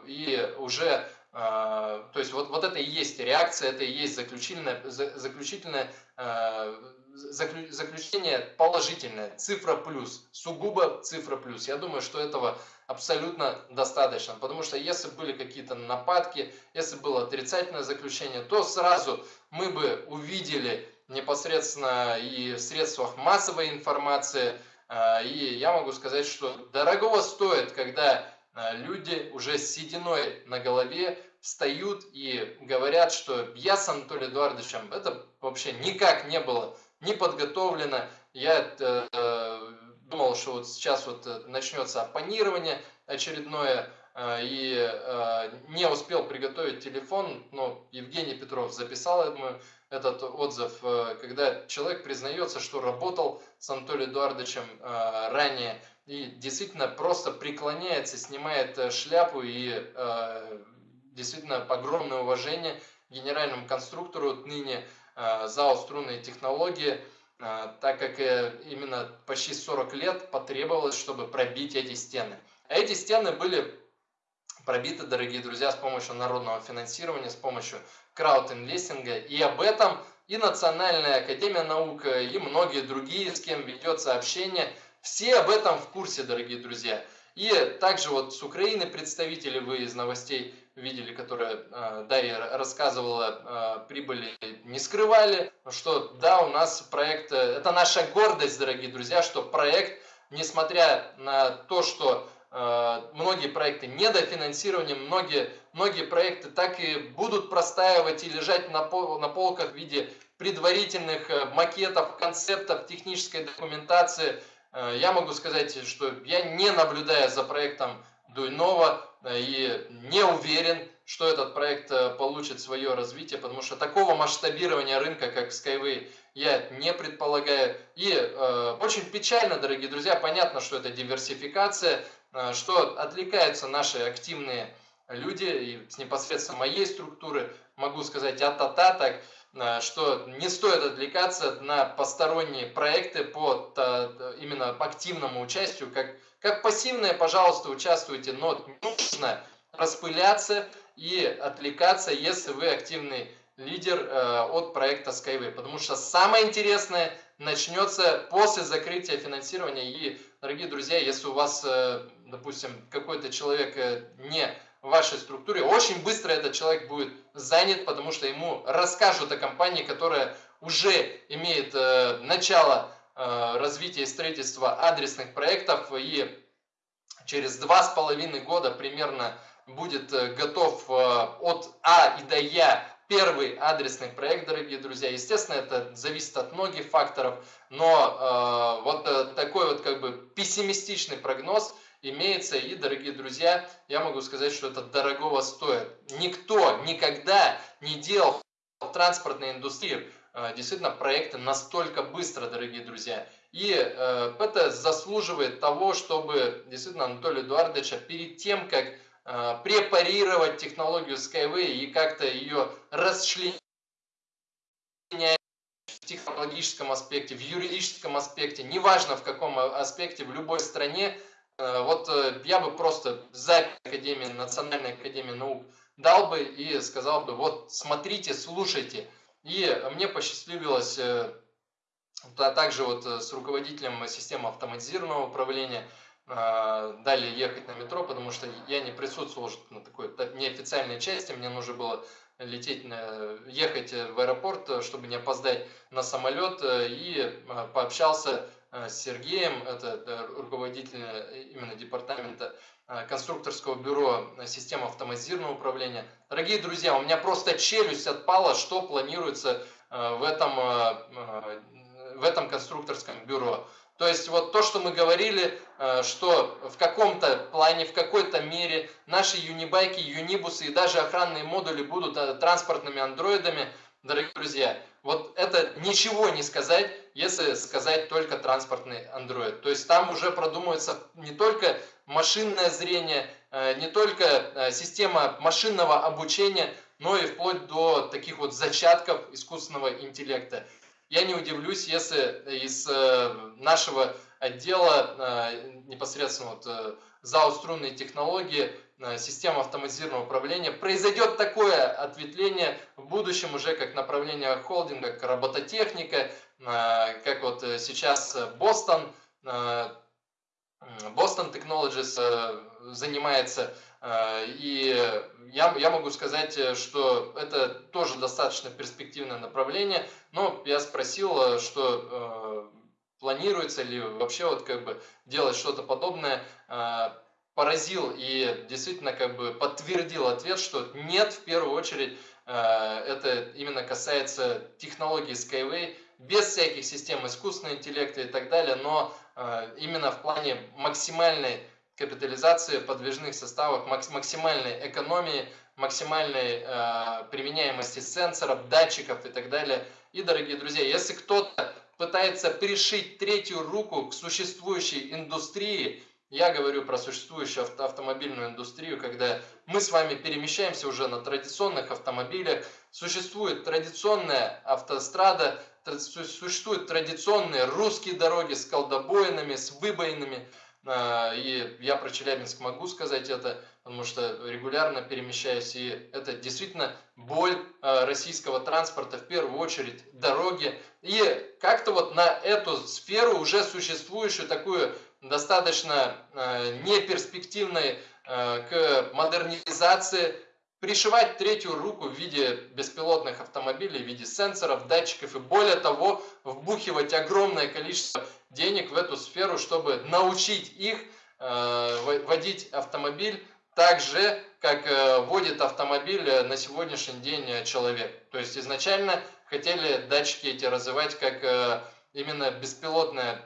и уже то есть вот, вот это и есть реакция, это и есть заключительное а, заключение положительное, цифра плюс, сугубо цифра плюс. Я думаю, что этого абсолютно достаточно, потому что если были какие-то нападки, если было отрицательное заключение, то сразу мы бы увидели непосредственно и в средствах массовой информации, а, и я могу сказать, что дорогого стоит, когда люди уже с сединой на голове встают и говорят, что я с Анатолием Эдуардовичем, это вообще никак не было не подготовлено. Я э, думал, что вот сейчас вот начнется оппонирование очередное, э, и э, не успел приготовить телефон, но Евгений Петров записал, думаю, этот отзыв, э, когда человек признается, что работал с Анатолием Эдуардовичем э, ранее, и действительно просто преклоняется, снимает э, шляпу и э, действительно огромное уважение генеральному конструктору ныне э, ЗАО «Струнные технологии», э, так как э, именно почти 40 лет потребовалось, чтобы пробить эти стены. Эти стены были пробиты, дорогие друзья, с помощью народного финансирования, с помощью краудинвестинга. И об этом и Национальная Академия Наук, и многие другие, с кем ведется общение, все об этом в курсе, дорогие друзья. И также вот с Украины представители, вы из новостей видели, которая э, Дарья рассказывала, э, прибыли не скрывали, что да, у нас проект, э, это наша гордость, дорогие друзья, что проект, несмотря на то, что многие проекты недофинансирования, многие, многие проекты так и будут простаивать и лежать на, пол, на полках в виде предварительных макетов, концептов, технической документации. Я могу сказать, что я не наблюдаю за проектом Дуйнова э, и не уверен, что этот проект э, получит свое развитие, потому что такого масштабирования рынка, как Skyway, я не предполагаю. И э, очень печально, дорогие друзья, понятно, что это диверсификация, э, что отвлекаются наши активные люди, и с непосредственно моей структуры, могу сказать, а-та-та так, э, что не стоит отвлекаться на посторонние проекты по именно активному участию, как как пассивные, пожалуйста, участвуйте, но нужно распыляться и отвлекаться, если вы активный лидер э, от проекта Skyway. Потому что самое интересное начнется после закрытия финансирования. И, дорогие друзья, если у вас, э, допустим, какой-то человек э, не в вашей структуре, очень быстро этот человек будет занят, потому что ему расскажут о компании, которая уже имеет э, начало развития и строительства адресных проектов и через два с половиной года примерно будет э, готов э, от А и до Я первый адресный проект, дорогие друзья. Естественно, это зависит от многих факторов, но э, вот такой вот как бы пессимистичный прогноз имеется. И, дорогие друзья, я могу сказать, что это дорогого стоит. Никто никогда не делал в транспортной индустрии Э, действительно проекты настолько быстро, дорогие друзья. И э, это заслуживает того, чтобы действительно Анатолия Эдуардовича перед тем, как э, препарировать технологию Skyway и как-то ее расчленять в технологическом аспекте, в юридическом аспекте, неважно в каком аспекте, в любой стране, вот я бы просто за Академии, Национальной Академии Наук дал бы и сказал бы, вот смотрите, слушайте. И мне посчастливилось а также вот с руководителем системы автоматизированного управления далее ехать на метро, потому что я не присутствовал на такой неофициальной части, мне нужно было лететь, ехать в аэропорт, чтобы не опоздать на самолет, и пообщался с Сергеем, это руководитель именно департамента конструкторского бюро системы автоматизированного управления. Дорогие друзья, у меня просто челюсть отпала, что планируется в этом, в этом конструкторском бюро. То есть вот то, что мы говорили, э, что в каком-то плане, в какой-то мере наши юнибайки, юнибусы и даже охранные модули будут э, транспортными андроидами, дорогие друзья, вот это ничего не сказать, если сказать только транспортный андроид. То есть там уже продумывается не только машинное зрение, э, не только система машинного обучения, но и вплоть до таких вот зачатков искусственного интеллекта. Я не удивлюсь, если из э, нашего отдела э, непосредственно вот, э, ЗАО «Струнные технологии», система автоматизированного управления, произойдет такое ответвление в будущем уже как направление холдинга, как робототехника, как вот сейчас Бостон, Boston Technologies занимается. И я, я могу сказать, э, что это тоже достаточно перспективное направление, но я спросил, э, что э, планируется ли вообще вот как бы делать что-то подобное, э, поразил и действительно как бы подтвердил ответ, что нет, в первую очередь э, это именно касается технологии Skyway, без всяких систем искусственного интеллекта и так далее, но э, именно в плане максимальной капитализации подвижных составов, максимальной экономии, максимальной э, применяемости сенсоров, датчиков и так далее. И, дорогие друзья, если кто-то пытается пришить третью руку к существующей индустрии, я говорю про существующую авто автомобильную индустрию, когда мы с вами перемещаемся уже на традиционных автомобилях, существует традиционная автострада, существуют традиционные русские дороги с колдобоинами, с выбоинами, а, и я про Челябинск могу сказать это, потому что регулярно перемещаюсь, и это действительно боль а, российского транспорта, в первую очередь дороги. И как-то вот на эту сферу, уже существующую, такую достаточно а, неперспективной к модернизации, пришивать третью руку в виде беспилотных автомобилей, в виде сенсоров, датчиков и более того, вбухивать огромное количество денег в эту сферу, чтобы научить их э, водить автомобиль так же, как э, водит автомобиль э, на сегодняшний день человек. То есть изначально хотели датчики эти развивать как именно беспилотное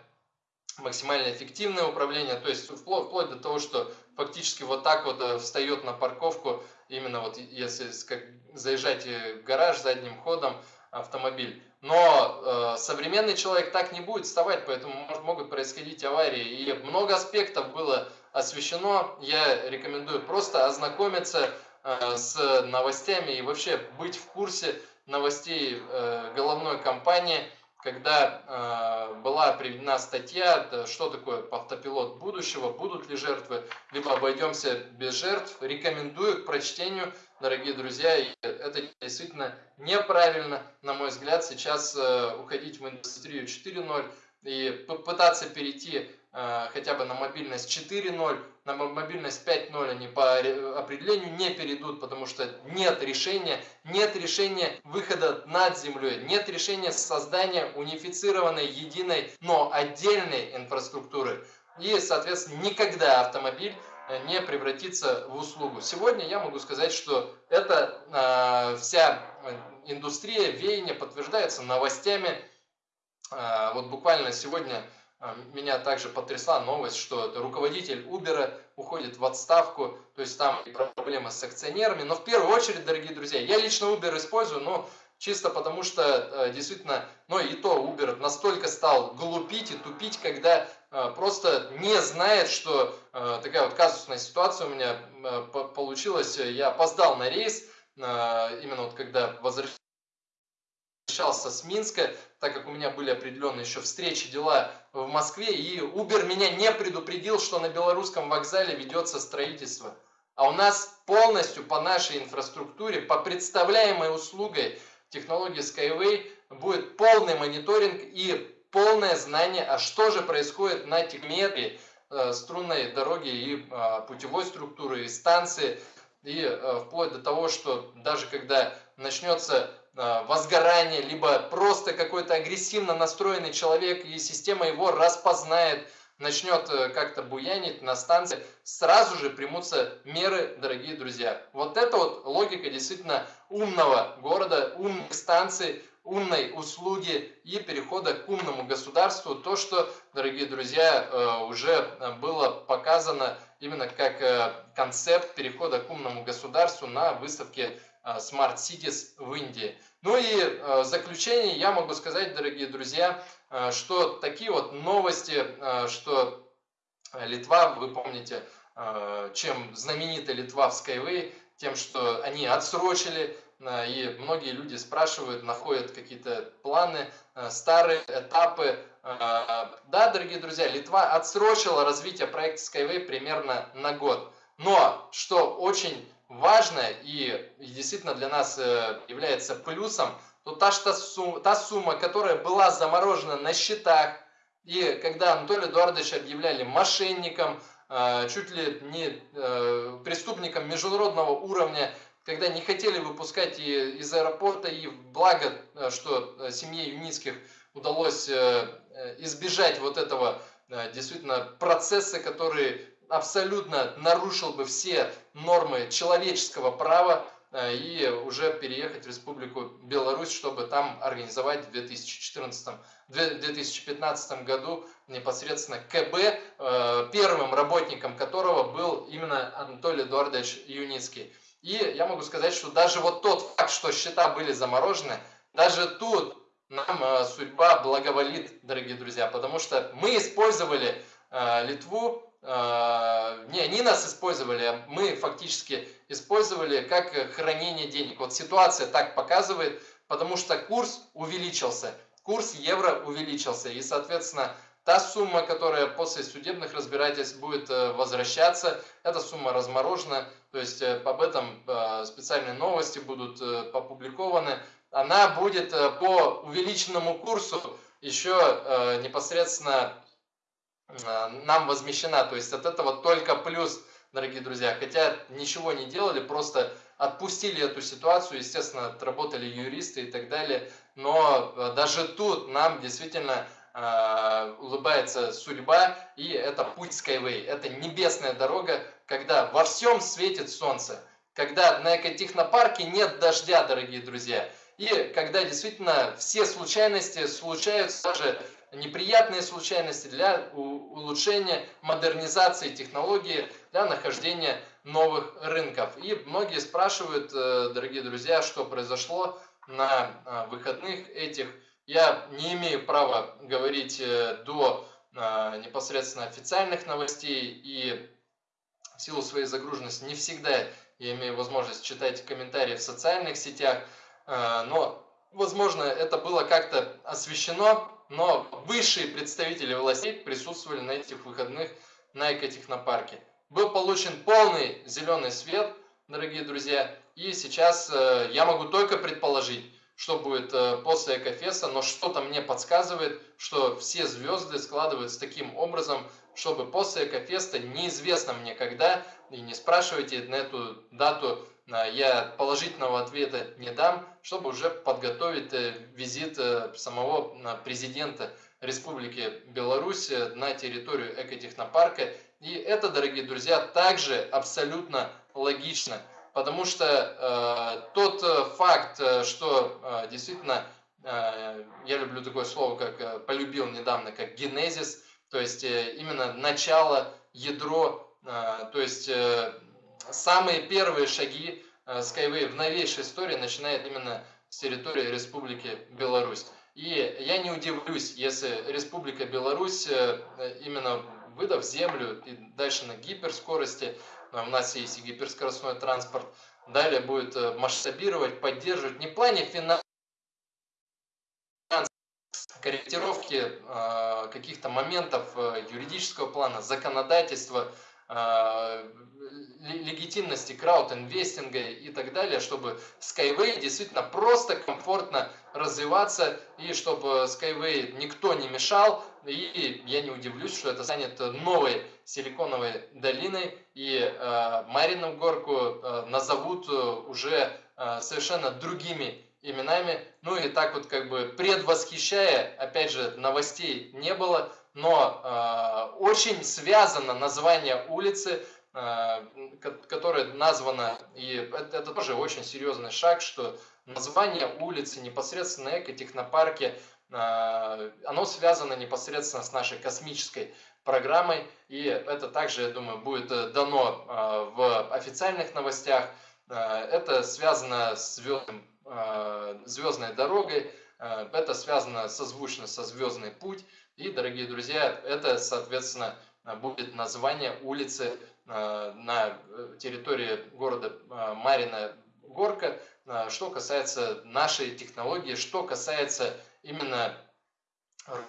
максимально эффективное управление, то есть вплоть, вплоть до того, что фактически вот так вот встает на парковку, именно вот если как, заезжать в гараж задним ходом автомобиль. Но э, современный человек так не будет вставать, поэтому может, могут происходить аварии. И много аспектов было освещено. Я рекомендую просто ознакомиться э, с новостями и вообще быть в курсе новостей э, головной компании – когда э, была приведена статья, что такое автопилот будущего, будут ли жертвы, либо обойдемся без жертв. Рекомендую к прочтению, дорогие друзья, и это действительно неправильно, на мой взгляд, сейчас э, уходить в индустрию 4.0 и попытаться перейти э, хотя бы на мобильность 4.0, на мобильность 5.0 они по определению не перейдут, потому что нет решения, нет решения выхода над землей, нет решения создания унифицированной, единой, но отдельной инфраструктуры. И, соответственно, никогда автомобиль э, не превратится в услугу. Сегодня я могу сказать, что эта э, вся индустрия веяния подтверждается новостями. Э, вот буквально сегодня меня также потрясла новость, что руководитель Uber уходит в отставку, то есть там проблемы с акционерами. Но в первую очередь, дорогие друзья, я лично Uber использую, но чисто потому что э, действительно, ну и то Uber настолько стал глупить и тупить, когда э, просто не знает, что э, такая вот казусная ситуация у меня получилась. Я опоздал на рейс, именно вот когда возвращался возвращался с Минска, так как у меня были определенные еще встречи, дела в Москве, и Uber меня не предупредил, что на белорусском вокзале ведется строительство. А у нас полностью по нашей инфраструктуре, по представляемой услугой технологии Skyway будет полный мониторинг и полное знание, а что же происходит на техметре э, струнной дороги и э, путевой структуры, и станции, и э, вплоть до того, что даже когда начнется возгорание, либо просто какой-то агрессивно настроенный человек, и система его распознает, начнет э, как-то буянить на станции, сразу же примутся меры, дорогие друзья. Вот это вот логика действительно умного города, умных станций, умной услуги и перехода к умному государству. То, что, дорогие друзья, э, уже было показано именно как э, концепт перехода к умному государству на выставке э, Smart Cities в Индии. Ну и в заключение я могу сказать, дорогие друзья, что такие вот новости, что Литва, вы помните, чем знаменита Литва в Skyway, тем, что они отсрочили и многие люди спрашивают, находят какие-то планы, старые этапы. Да, дорогие друзья, Литва отсрочила развитие проекта Skyway примерно на год. Но, что очень важно и действительно для нас э, является плюсом, то та, что сумма, та сумма, которая была заморожена на счетах, и когда Анатолий Эдуардович объявляли мошенником, чуть ли не преступником международного уровня, когда не хотели выпускать и из аэропорта, и благо, э, что э, семье Юницких удалось э, избежать вот этого действительно процесса, который абсолютно нарушил бы все нормы человеческого права и уже переехать в Республику Беларусь, чтобы там организовать в 2014 2015 году непосредственно КБ, первым работником которого был именно Анатолий Эдуардович Юницкий. И я могу сказать, что даже вот тот факт, что счета были заморожены, даже тут нам э, судьба благоволит, дорогие друзья, потому что мы использовали э, Литву, э, не они нас использовали, а мы фактически использовали как хранение денег. Вот ситуация так показывает, потому что курс увеличился, курс евро увеличился, и, соответственно, Та сумма, которая после судебных разбирательств будет э, возвращаться, эта сумма разморожена, то есть э, об этом э, специальные новости будут опубликованы. Она будет по увеличенному курсу еще непосредственно нам возмещена. То есть от этого только плюс, дорогие друзья. Хотя ничего не делали, просто отпустили эту ситуацию, естественно, отработали юристы и так далее. Но даже тут нам действительно э, улыбается судьба, и это путь Skyway. Это небесная дорога, когда во всем светит солнце, когда на экотехнопарке нет дождя, дорогие друзья, и когда действительно все случайности случаются, даже неприятные случайности для улучшения модернизации технологии, для нахождения новых рынков. И многие спрашивают, э, дорогие друзья, что произошло на э, выходных этих. Я не имею права говорить э, до непосредственно официальных новостей и в силу своей загруженности не всегда я имею возможность читать комментарии в социальных сетях, но, возможно, это было как-то освещено, но высшие представители властей присутствовали на этих выходных на экотехнопарке. Был получен полный зеленый свет, дорогие друзья, и сейчас э, я могу только предположить, что будет э, после Экофеста, но что-то мне подсказывает, что все звезды складываются таким образом, чтобы после Экофеста, неизвестно мне когда, и не спрашивайте на эту дату, я положительного ответа не дам, чтобы уже подготовить э, визит самого президента Республики Беларусь на территорию экотехнопарка. И это, дорогие друзья, также абсолютно логично потому что э, тот э, факт, э, что э, действительно, э, я люблю такое слово, как э, полюбил недавно, как генезис, то есть э, именно начало, ядро, э, то есть э, самые первые шаги э, Skyway в новейшей истории начинает именно с территории Республики Беларусь. И я не удивлюсь, если Республика Беларусь, э, именно выдав землю и дальше на гиперскорости, у нас есть и гиперскоростной транспорт, далее будет э, масштабировать, поддерживать не в плане финансов, корректировки э, каких-то моментов юридического плана, законодательства, легитимности крауд-инвестинга и так далее, чтобы Skyway действительно просто комфортно развиваться и чтобы Skyway никто не мешал. И я не удивлюсь, что это станет новой силиконовой долиной и э, Марину горку э, назовут уже э, совершенно другими именами. Ну и так вот как бы предвосхищая, опять же, новостей не было, но э, очень связано название улицы, э, которое названо, и это, это тоже очень серьезный шаг, что название улицы непосредственно экотехнопарке, э, оно связано непосредственно с нашей космической программой, и это также, я думаю, будет дано э, в официальных новостях. Э, это связано с звездным Э, звездной дорогой. Э, это связано созвучно со звездный путь. И, дорогие друзья, это, соответственно, будет название улицы э, на территории города Марина Горка. Что касается нашей технологии, что касается именно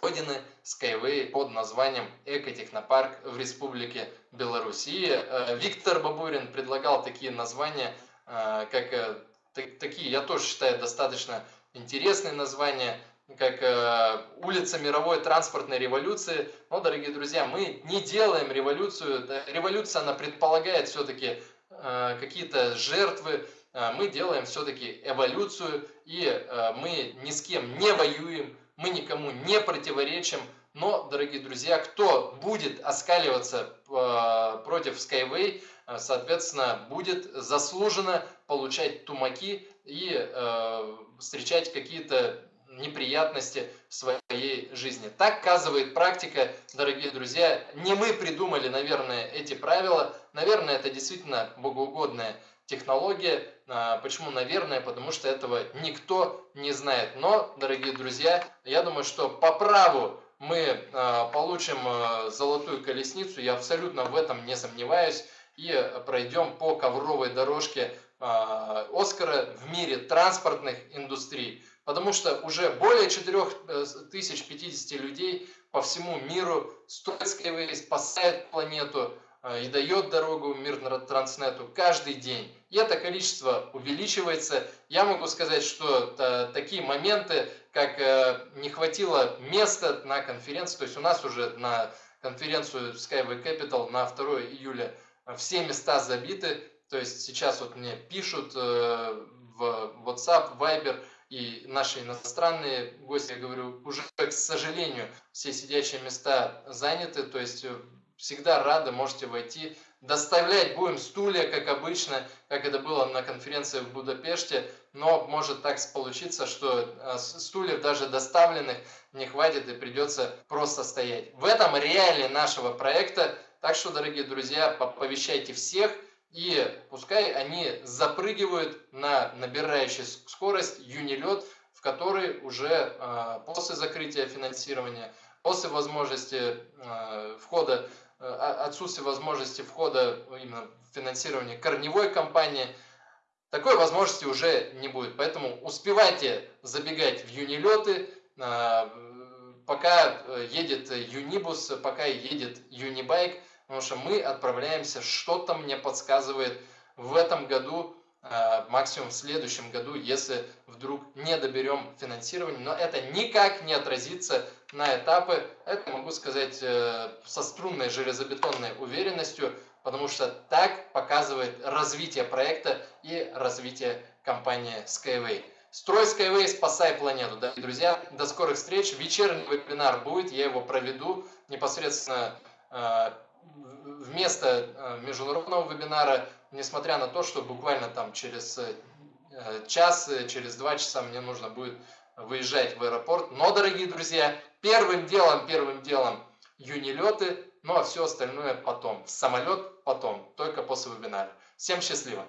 родины Skyway под названием Экотехнопарк в Республике Белоруссия. Виктор Бабурин предлагал такие названия, как такие, я тоже считаю, достаточно интересные названия, как э, улица мировой транспортной революции. Но, дорогие друзья, мы не делаем революцию. Революция, она предполагает все-таки э, какие-то жертвы. Э, мы делаем все-таки эволюцию, и э, мы ни с кем не воюем, мы никому не противоречим. Но, дорогие друзья, кто будет оскаливаться э, против Skyway, э, соответственно, будет заслуженно получать тумаки и э, встречать какие-то неприятности в своей жизни. Так казывает практика, дорогие друзья. Не мы придумали, наверное, эти правила. Наверное, это действительно богоугодная технология. А, почему, наверное? Потому что этого никто не знает. Но, дорогие друзья, я думаю, что по праву мы а, получим а, золотую колесницу. Я абсолютно в этом не сомневаюсь. И пройдем по ковровой дорожке Оскара в мире транспортных индустрий, потому что уже более 4050 э, людей по всему миру строят Skyway, спасают планету а, и дает дорогу мир Транснету каждый день. И это количество увеличивается. Я могу сказать, что э, такие моменты, как э, не хватило места на конференции, то есть у нас уже на конференцию Skyway Capital на 2 июля все места забиты, то есть сейчас вот мне пишут э, в WhatsApp, Viber и наши иностранные гости, я говорю, уже, к сожалению, все сидячие места заняты, то есть э, всегда рады, можете войти. Доставлять будем стулья, как обычно, как это было на конференции в Будапеште, но может так получиться, что э, стульев даже доставленных не хватит и придется просто стоять. В этом реалии нашего проекта, так что, дорогие друзья, повещайте всех – и пускай они запрыгивают на набирающий скорость юнилет, в который уже э, после закрытия финансирования, после возможности э, входа, э, отсутствия возможности входа именно в финансирование корневой компании, такой возможности уже не будет. Поэтому успевайте забегать в юнилеты, пока едет юнибус, пока едет юнибайк, Потому что мы отправляемся, что-то мне подсказывает в этом году, э, максимум в следующем году, если вдруг не доберем финансирование. Но это никак не отразится на этапы, это могу сказать э, со струнной железобетонной уверенностью, потому что так показывает развитие проекта и развитие компании Skyway. Строй Skyway, спасай планету. Да, друзья, до скорых встреч. Вечерний вебинар будет, я его проведу непосредственно э, вместо э, международного вебинара, несмотря на то, что буквально там через э, час, э, через два часа мне нужно будет выезжать в аэропорт. Но, дорогие друзья, первым делом, первым делом юнилеты, ну а все остальное потом. Самолет потом, только после вебинара. Всем счастливо!